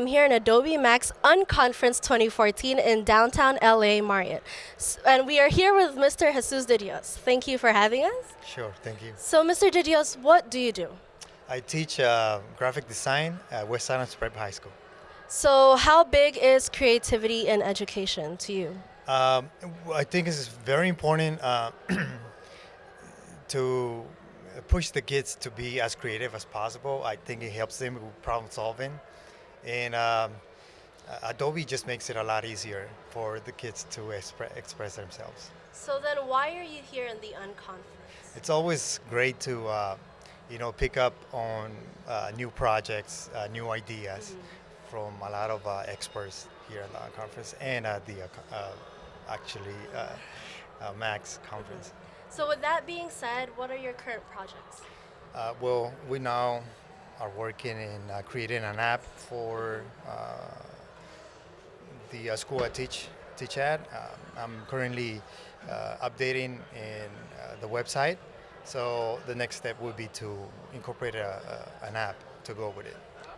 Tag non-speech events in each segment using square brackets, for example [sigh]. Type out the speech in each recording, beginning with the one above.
I'm here in Adobe Max Unconference 2014 in downtown LA Marriott. And we are here with Mr. Jesus de Dios. Thank you for having us. Sure, thank you. So, Mr. de Dios, what do you do? I teach uh, graphic design at West Adams Prep High School. So, how big is creativity in education to you? Um, I think it's very important uh, [clears throat] to push the kids to be as creative as possible. I think it helps them with problem solving. And um, Adobe just makes it a lot easier for the kids to expre- express themselves. So then why are you here in the Unconference? It's always great to, uh, you know, pick up on uh, new projects, uh, new ideas mm-hmm. from a lot of uh, experts here at the conference and at the, uh, uh, actually, Max conference. Mm-hmm. So with that being said, what are your current projects? Uh, well, we now are working in uh, creating an app for uh, the uh, school I teach teach at. Um, I'm currently uh, updating in uh, the website. So the next step would be to incorporate a, a, an app to go with it.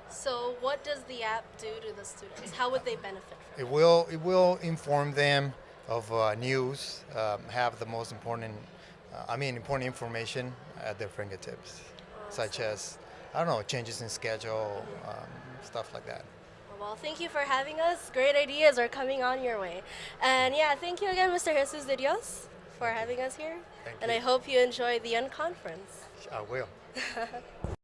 So what does the app do to the students? How would they benefit? from it will it will inform them of news, um, have the most important uh, I mean, important information at their fingertips, such as, I don't know, changes in schedule, um, stuff like that. Well, thank you for having us. Great ideas are coming on your way. And yeah, thank you again, Mr. Jesus de Dios, for having us here. Thank and you. I hope you enjoy the Unconference. I will. [laughs]